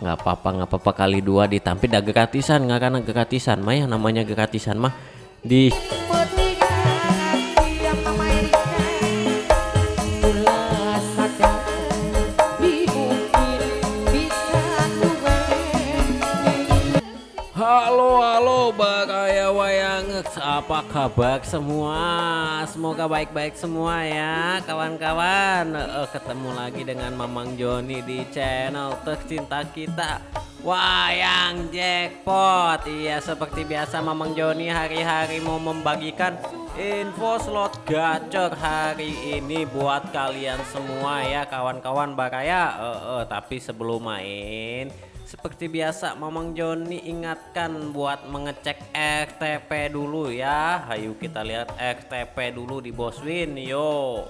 nggak apa-apa nggak apa-apa kali dua ditampil. Dah gratisan nggak karena gratisan mah ya namanya gratisan mah di Wayang apa kabar semua? Semoga baik-baik semua ya kawan-kawan. Eh, ketemu lagi dengan Mamang Joni di channel tercinta kita Wayang Jackpot. Iya seperti biasa Mamang Joni hari-hari mau membagikan info slot gacor hari ini buat kalian semua ya kawan-kawan. Bakaya Eh, eh, tapi sebelum main seperti biasa Mamang Joni ingatkan buat mengecek RTP dulu ya. Ayo kita lihat RTP dulu di Boswin yo.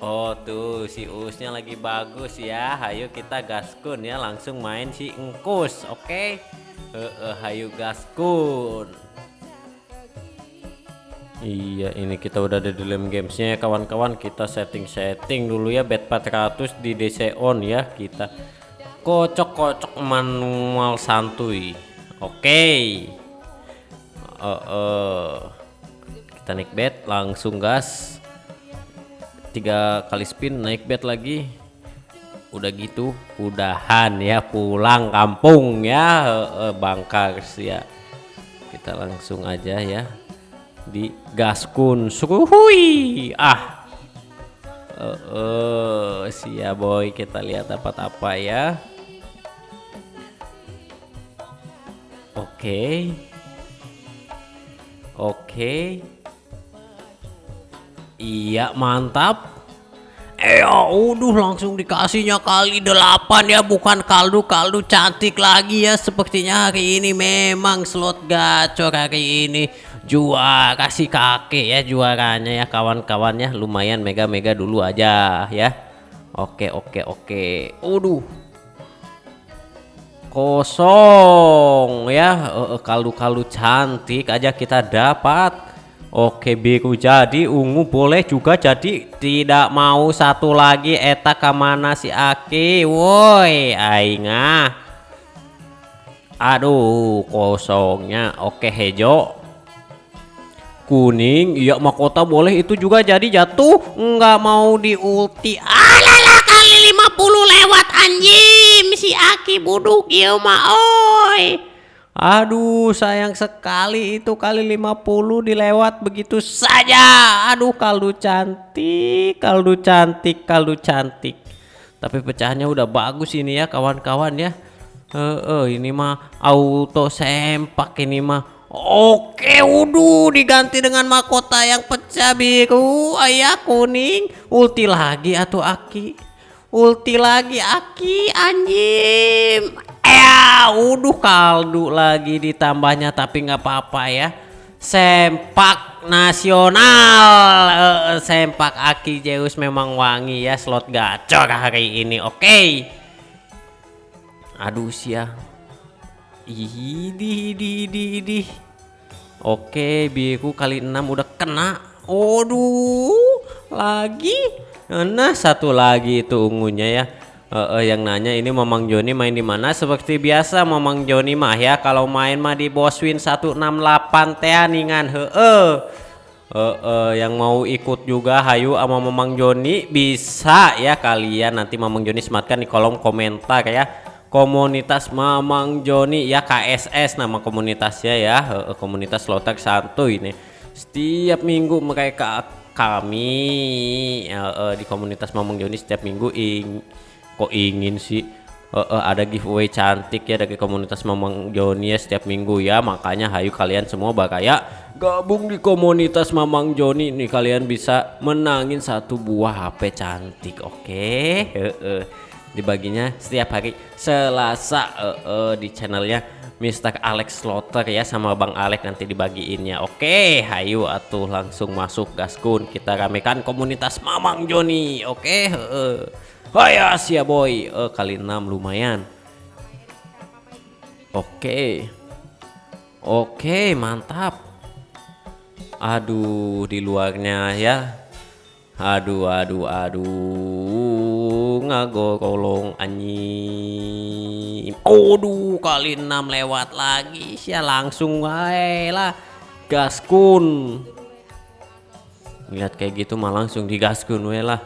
Oh tuh si Usnya lagi bagus ya. Ayo kita gaskun ya langsung main si Engkus oke? Okay? Ayo gaskun. Iya ini kita udah ada di dalam gamesnya ya kawan-kawan. Kita setting-setting dulu ya bet 400 di DC on ya kita kocok-kocok manual santuy. Oke. Okay. uh, uh. kita naik bet langsung gas. Tiga kali spin naik bet lagi. Udah gitu udahan ya pulang kampung ya. Uh, bangkar ya. Kita langsung aja ya. Di gaskun suhui ah. Uh, uh, sia boy. Kita lihat dapat apa ya Oke. Oke. Iya, mantap. Eh, udah langsung dikasihnya kali delapan ya, bukan kaldu-kaldu cantik lagi ya. Sepertinya hari ini memang slot gacor hari ini. Juara si kakek ya juaranya ya kawan-kawannya. Lumayan mega-mega dulu aja ya. Oke, oke, oke. Waduh, kosong ya. Kaldu-kaldu cantik aja kita dapat. Oke biru jadi ungu boleh juga jadi tidak mau satu lagi eta ke mana si Aki? Woi aingah aduh kosongnya. Oke hejo. Kuning iya mahkota boleh itu juga jadi jatuh. Nggak mau di ulti alala kali 50 lewat anjing si Aki buduk ya mah oi. Aduh sayang sekali itu kali 50 dilewat begitu saja. Aduh kaldu cantik kaldu cantik kaldu cantik. Tapi pecahannya udah bagus ini ya kawan-kawan ya. Uh, uh, Ini mah auto sempak ini mah. Oke, udah diganti dengan mahkota yang pecah biru, ayah kuning, ulti lagi atau aki, ulti lagi aki anjing. Ya, udah kaldu lagi ditambahnya tapi nggak apa-apa ya. Sempak nasional, sempak aki Zeus memang wangi ya slot gacor hari ini. Oke. Okay. Aduh sia. Idi, idi, idi, idi. Oke, biru kali 6 udah kena. Aduh, lagi. Nah, satu lagi itu ungunya ya. Uh, uh, yang nanya ini Mamang Joni main di mana? Seperti biasa Mamang Joni mah ya kalau main mah di Boswin 168 teh ningan heeh. Uh, uh, yang mau ikut juga hayu sama Mamang Joni bisa ya kalian nanti Mamang Joni sematkan di kolom komentar ya komunitas Mamang Joni ya KSS nama komunitasnya ya uh, komunitas lotek santuy ini setiap minggu mereka kami uh, uh, di komunitas Mamang Joni setiap minggu ing kok ingin sih uh, uh, ada giveaway cantik ya dari komunitas Mamang Joni ya setiap minggu ya makanya hayu kalian semua bakaya gabung di komunitas Mamang Joni nih kalian bisa menangin satu buah HP cantik oke okay? uh, uh. Dibaginya setiap hari. Selasa uh, uh, di channelnya Mr. Alex Slaughter ya sama Bang Alex nanti dibagiinnya. Oke hayu atuh langsung masuk gaskun kita ramekan komunitas Mamang Joni. Oke uh. Ya sia boy. Uh, kali 6 lumayan. Oke. Oke mantap. Aduh di luarnya ya. Aduh aduh aduh Ngagolong anjing. Aduh kali 6 lewat lagi. Sia langsung wae lah. Gaskun lihat kayak gitu mah langsung digaskun we lah.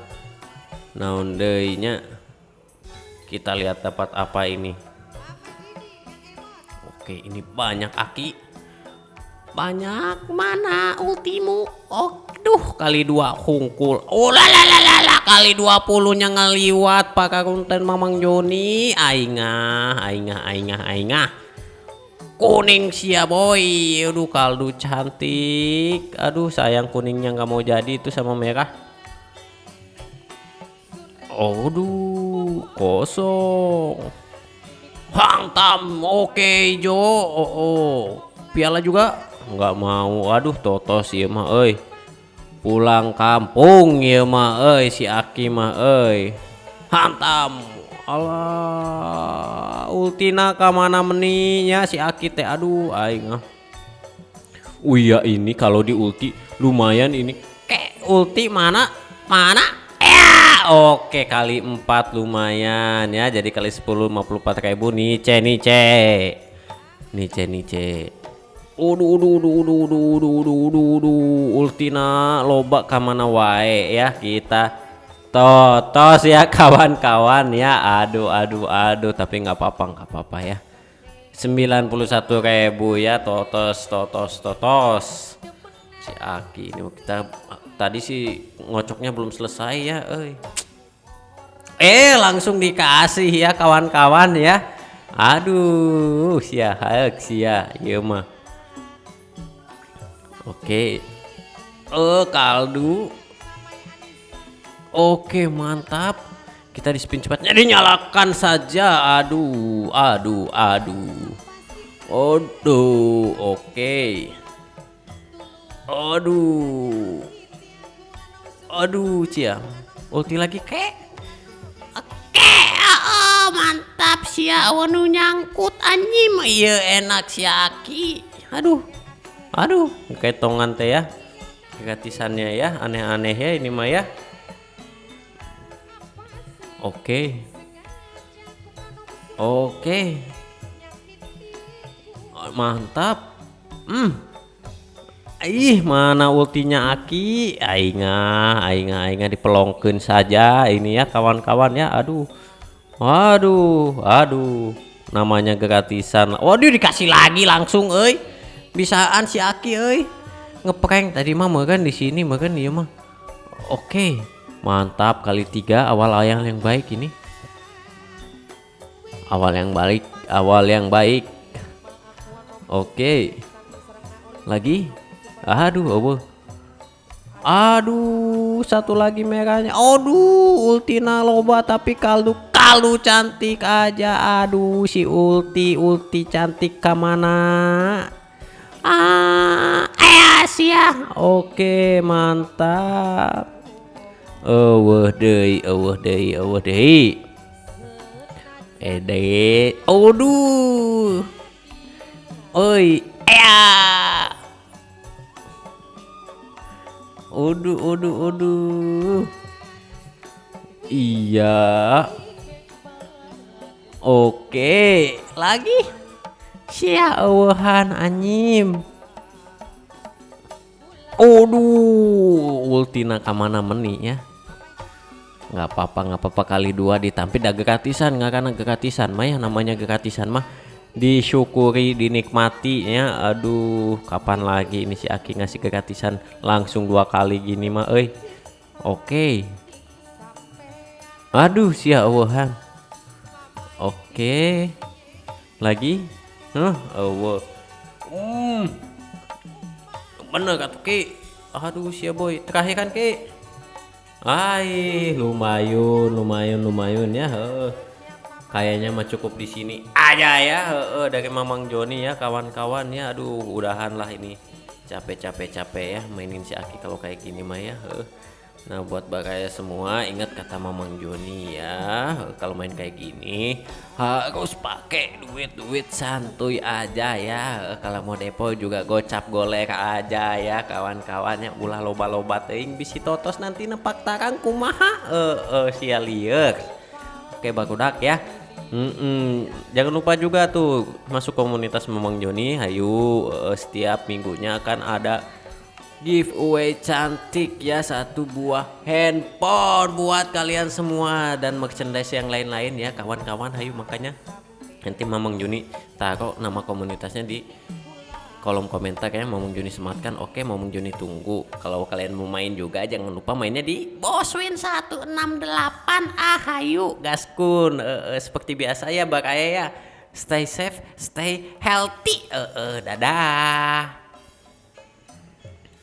Naon nya? Kita lihat dapat apa ini. Oke ini banyak aki banyak. Mana ultimu? Oh duh kali dua hungkul. Oh lalalala kali 20 nya ngeliwat pakai konten mamang Joni. Aingah aingah aingah aingah. Kuning sia boy. Aduh kaldu cantik. Aduh sayang kuningnya nggak mau jadi itu sama merah. Aduh kosong. Hantam oke okay, Jo. Oh, oh. Piala juga nggak mau. Aduh totos ya mah oi pulang kampung ya mah oi si Aki mah oi hantam. Allah ultina kamana meninya si Aki teh? Aduh aing ah Oh iya ini kalau di ulti lumayan ini. Kek ulti mana? Mana? Ya oke kali 4 lumayan ya. Jadi kali 10 54 ribu. Nice nice. Nice nice Udu udu udu udu udu udu udu udu udu ultina loba kamana wae ya kita. Totos ya kawan-kawan ya. Aduh aduh aduh. Tapi nggak apa-apa nggak apa-apa ya. 91.000 ya. Totos totos totos. Si Aki ini kita tadi sih ngocoknya belum selesai ya eh eh langsung dikasih ya kawan-kawan ya. Aduh sia sia ya mah oke. Eh kaldu. Oke mantap. Kita di spin cepat. Jadi nyalakan saja. Aduh aduh aduh. Aduh oke. Aduh. Aduh cia. Ulti lagi kek oke oh, mantap sia wanu nyangkut anjing. Iya enak siaki aduh aduh kayak tongan teh ya gratisannya ya aneh-aneh ya ini mah ya Oke. Oke. Mantap. Hmm. Ih, mana ultinya Aki? Aingah, aingah, aingah dipelongkeun saja ini ya kawan-kawan ya. Aduh. Waduh, aduh. Namanya gratisan. Waduh dikasih lagi langsung euy. Bisaan si Aki euy. Ngeprank tadi mah kan di sini makan dia mah. Oke. Mantap kali tiga awal yang yang baik ini. Awal yang baik, awal yang baik. Oke. Lagi. Aduh, oh. Aduh, satu lagi merahnya. Aduh, ultina loba tapi kaldu kaldu cantik aja. Aduh, si ulti ulti cantik ke mana? Ah, eh sia. Oke, mantap eueuh deui eueuh deui eueuh deui ede aduh oi ya Aduh, aduh, aduh. Iya. Oke, lagi. Sia eueuhan anyim. Aduh, ultina kamana meni ya? Nggak apa-apa nggak apa-apa kali dua ditampil dah gratisan nggak karena gratisan mah ya namanya gratisan mah. Disyukuri dinikmati ya. Aduh kapan lagi ini si Aki ngasih gratisan langsung dua kali gini mah eh oke. Okay. aduh sia awahan oke. Okay. lagi huh awah hmm bener kata ki aduh sia boy terakhir kan ki Ay, lumayan, lumayan, lumayan ya. He. Kayaknya mah cukup di sini aja ya. He, dari Mamang Joni ya, kawan-kawan ya. Aduh, udahan lah ini. Capek-capek capek ya mainin si Aki kalau kayak gini mah ya. He. Nah buat bagaya semua ingat kata Mamang Joni ya. Kalau main kayak gini harus pakai duit-duit santuy aja ya. Kalau mau depo juga gocap golek aja ya kawan-kawannya ulah loba-loba teing bisi totos nanti nepak tarang kumaha? Eh uh, uh, sia lieur. Oke bagudak ya. Mm-mm. Jangan lupa juga tuh masuk komunitas Memang Joni. Hayu eh, setiap minggunya akan ada giveaway cantik ya satu buah handphone buat kalian semua dan merchandise yang lain-lain ya kawan-kawan. Hayu makanya nanti Mamang Joni taruh nama komunitasnya di kolom komentar kayaknya Mamang Joni sematkan. Oke Mamang Joni tunggu. Kalau kalian mau main juga jangan lupa mainnya di Boswin 168 ah hayu gaskun. Eh, eh, seperti biasa ya bak ayah ya. Stay safe stay healthy. Eh, eh, dadah